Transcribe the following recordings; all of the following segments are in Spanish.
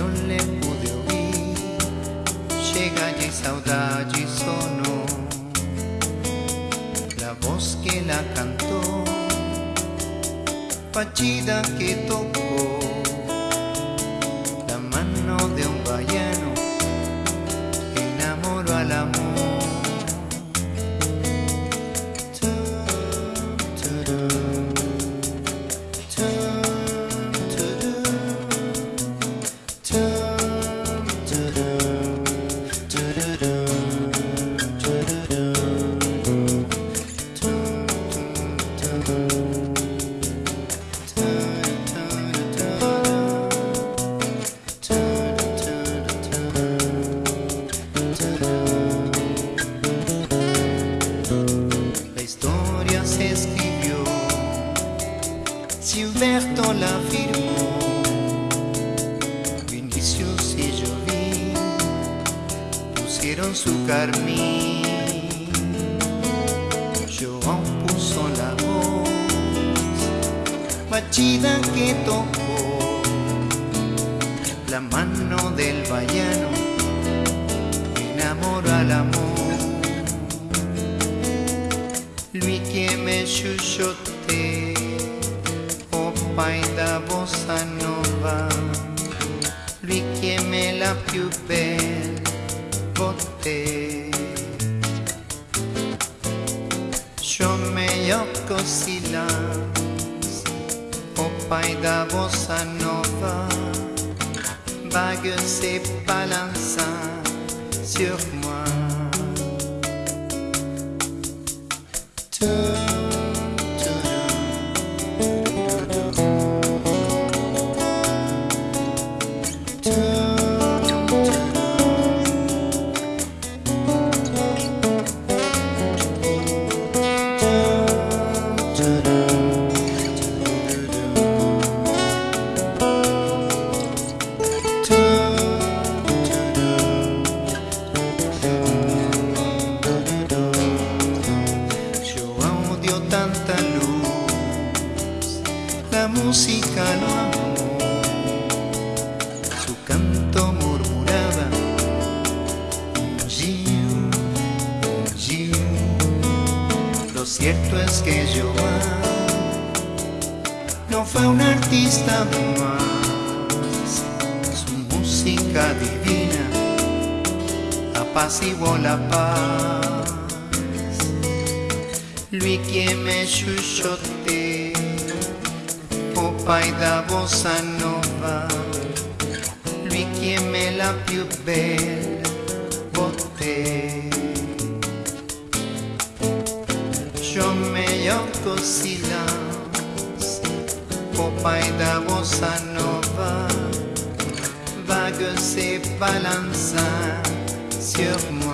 eu le pude oír, Chega de saudade sonó. La voz que la cantó Partida que tocó La mano de un vallar Gilberto la firmó, Vinicius y Jovín pusieron su carmín, João puso la voz, Machida que tocó, la mano del vallano, enamoró al amor. Lui me chuchote, bossa lui que me la più belle botte. Yo me yocco silence, o pai da bossa nova, vague se balança sur moi. Música lo amó, su canto murmuraba, Gil, Gil. Lo cierto es que João no fue un artista más, su música divina apaciguó la paz. Lui che me chuchote, o pai da bossa nova, lui che me la più bella botte. Yo me yocco silence, o da bossa nova, vague se balança sur moi.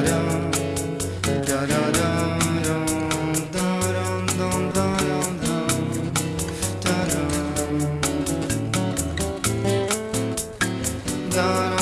da da